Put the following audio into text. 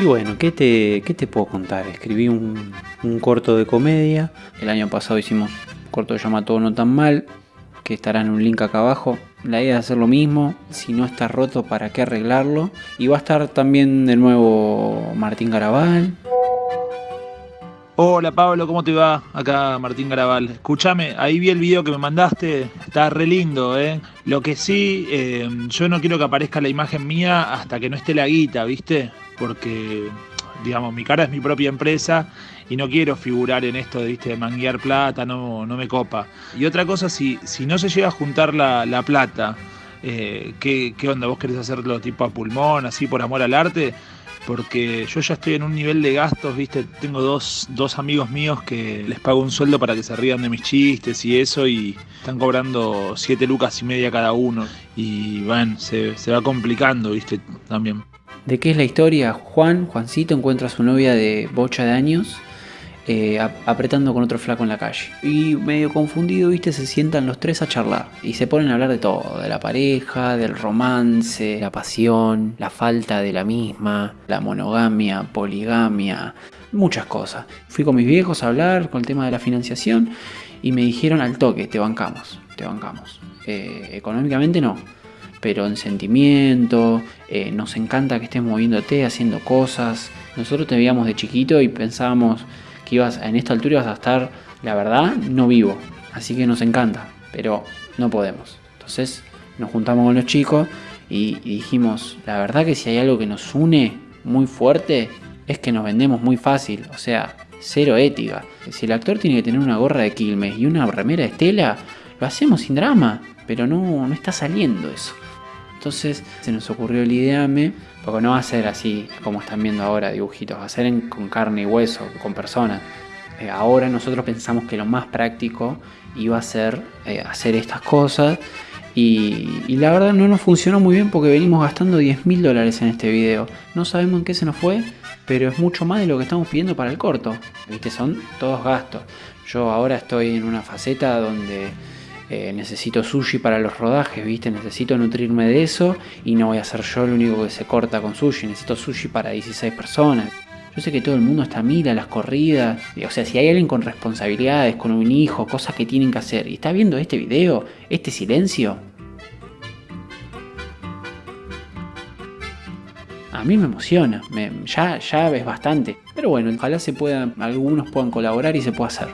Y bueno, ¿qué te, qué te puedo contar? Escribí un, un corto de comedia. El año pasado hicimos un corto que se llama Todo No Tan Mal, que estará en un link acá abajo. La idea es hacer lo mismo. Si no está roto, ¿para qué arreglarlo? Y va a estar también de nuevo Martín Garabal. Hola Pablo, ¿cómo te va? Acá Martín Garabal. Escúchame, ahí vi el video que me mandaste, está re lindo, ¿eh? Lo que sí, eh, yo no quiero que aparezca la imagen mía hasta que no esté la guita, ¿viste? Porque, digamos, mi cara es mi propia empresa y no quiero figurar en esto de, ¿viste? manguear plata, no, no me copa. Y otra cosa, si, si no se llega a juntar la, la plata, eh, ¿qué, ¿qué onda? ¿Vos querés hacerlo tipo a pulmón, así por amor al arte? porque yo ya estoy en un nivel de gastos, viste, tengo dos, dos, amigos míos que les pago un sueldo para que se rían de mis chistes y eso, y están cobrando siete lucas y media cada uno, y bueno, se, se va complicando, viste, también. ¿De qué es la historia? Juan, Juancito, encuentra a su novia de bocha de años eh, apretando con otro flaco en la calle. Y medio confundido, viste, se sientan los tres a charlar. Y se ponen a hablar de todo, de la pareja, del romance, la pasión, la falta de la misma, la monogamia, poligamia, muchas cosas. Fui con mis viejos a hablar con el tema de la financiación y me dijeron al toque, te bancamos, te bancamos. Eh, económicamente no, pero en sentimiento, eh, nos encanta que estés moviéndote, haciendo cosas. Nosotros te veíamos de chiquito y pensábamos que ibas, en esta altura ibas a estar, la verdad, no vivo. Así que nos encanta, pero no podemos. Entonces nos juntamos con los chicos y, y dijimos, la verdad que si hay algo que nos une muy fuerte, es que nos vendemos muy fácil. O sea, cero ética. Si el actor tiene que tener una gorra de Quilmes y una remera de Estela, lo hacemos sin drama, pero no, no está saliendo eso. Entonces se nos ocurrió el ideame, porque no va a ser así como están viendo ahora dibujitos, va a ser con carne y hueso, con personas. Eh, ahora nosotros pensamos que lo más práctico iba a ser eh, hacer estas cosas y, y la verdad no nos funcionó muy bien porque venimos gastando 10 mil dólares en este video. No sabemos en qué se nos fue, pero es mucho más de lo que estamos pidiendo para el corto. ¿Viste? Son todos gastos. Yo ahora estoy en una faceta donde eh, necesito sushi para los rodajes, ¿viste? Necesito nutrirme de eso y no voy a ser yo el único que se corta con sushi. Necesito sushi para 16 personas. Yo sé que todo el mundo está a mil a las corridas. O sea, si hay alguien con responsabilidades, con un hijo, cosas que tienen que hacer, y está viendo este video, este silencio, a mí me emociona. Ya, ya es bastante. Pero bueno, ojalá se puedan, algunos puedan colaborar y se pueda hacer.